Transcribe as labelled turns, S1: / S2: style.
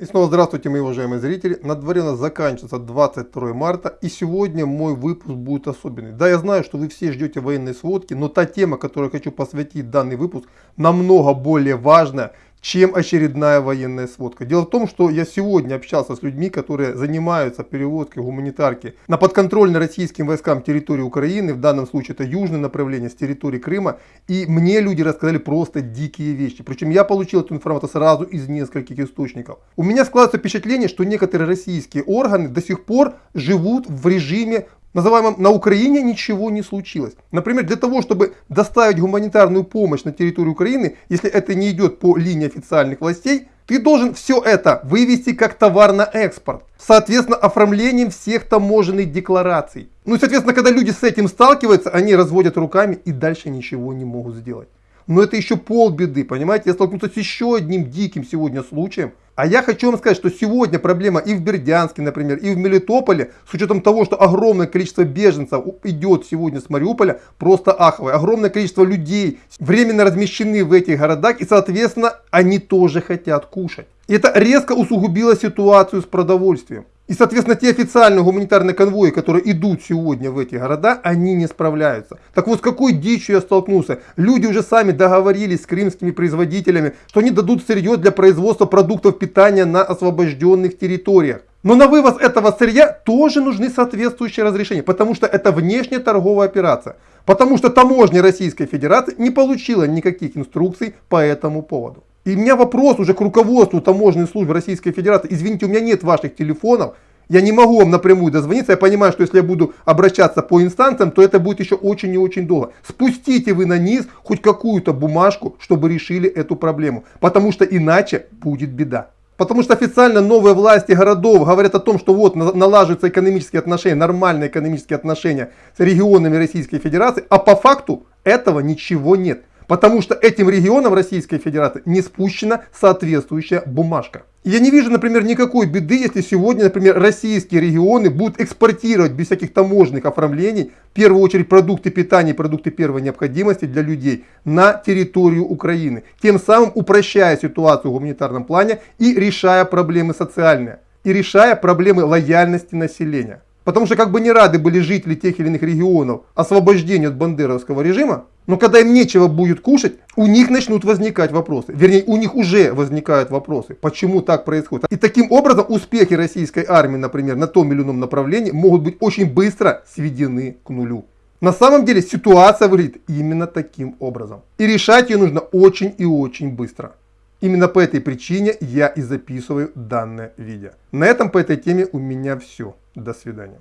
S1: И снова здравствуйте, мои уважаемые зрители. На дворе у нас заканчивается 22 марта, и сегодня мой выпуск будет особенный. Да, я знаю, что вы все ждете военной сводки, но та тема, которой я хочу посвятить данный выпуск, намного более важная, чем очередная военная сводка. Дело в том, что я сегодня общался с людьми, которые занимаются перевозкой гуманитарки на подконтрольной российским войскам территории Украины, в данном случае это южное направление с территории Крыма, и мне люди рассказали просто дикие вещи. Причем я получил эту информацию сразу из нескольких источников. У меня складывается впечатление, что некоторые российские органы до сих пор живут в режиме называемом на Украине ничего не случилось. Например, для того, чтобы доставить гуманитарную помощь на территорию Украины, если это не идет по линии официальных властей, ты должен все это вывести как товар на экспорт. Соответственно, оформлением всех таможенных деклараций. Ну и, соответственно, когда люди с этим сталкиваются, они разводят руками и дальше ничего не могут сделать. Но это еще полбеды, понимаете? Я столкнулся с еще одним диким сегодня случаем. А я хочу вам сказать, что сегодня проблема и в Бердянске, например, и в Мелитополе, с учетом того, что огромное количество беженцев идет сегодня с Мариуполя, просто аховое. Огромное количество людей временно размещены в этих городах, и, соответственно, они тоже хотят кушать. И это резко усугубило ситуацию с продовольствием. И, соответственно, те официальные гуманитарные конвои, которые идут сегодня в эти города, они не справляются. Так вот, с какой дичью я столкнулся? Люди уже сами договорились с крымскими производителями, что они дадут сырье для производства продуктов питания на освобожденных территориях. Но на вывоз этого сырья тоже нужны соответствующие разрешения, потому что это внешняя торговая операция. Потому что таможня Российской Федерации не получила никаких инструкций по этому поводу. И у меня вопрос уже к руководству таможенной службы Российской Федерации. Извините, у меня нет ваших телефонов. Я не могу вам напрямую дозвониться. Я понимаю, что если я буду обращаться по инстанциям, то это будет еще очень и очень долго. Спустите вы на низ хоть какую-то бумажку, чтобы решили эту проблему. Потому что иначе будет беда. Потому что официально новые власти городов говорят о том, что вот налаживаются экономические отношения, нормальные экономические отношения с регионами Российской Федерации, а по факту этого ничего нет. Потому что этим регионам Российской Федерации не спущена соответствующая бумажка. Я не вижу, например, никакой беды, если сегодня, например, российские регионы будут экспортировать без всяких таможенных оформлений, в первую очередь, продукты питания продукты первой необходимости для людей на территорию Украины. Тем самым упрощая ситуацию в гуманитарном плане и решая проблемы социальные. И решая проблемы лояльности населения. Потому что как бы не рады были жители тех или иных регионов освобождения от бандеровского режима, но когда им нечего будет кушать, у них начнут возникать вопросы. Вернее, у них уже возникают вопросы, почему так происходит. И таким образом успехи российской армии, например, на том или ином направлении могут быть очень быстро сведены к нулю. На самом деле ситуация выглядит именно таким образом. И решать ее нужно очень и очень быстро. Именно по этой причине я и записываю данное видео. На этом по этой теме у меня все. До свидания.